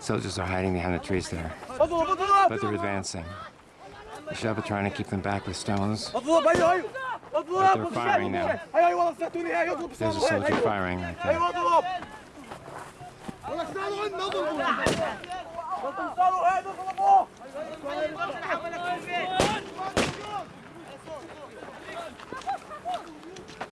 Soldiers are hiding behind the trees there, but they're advancing. The Shep are trying to keep them back with stones. But they're firing now. There's a soldier firing right there.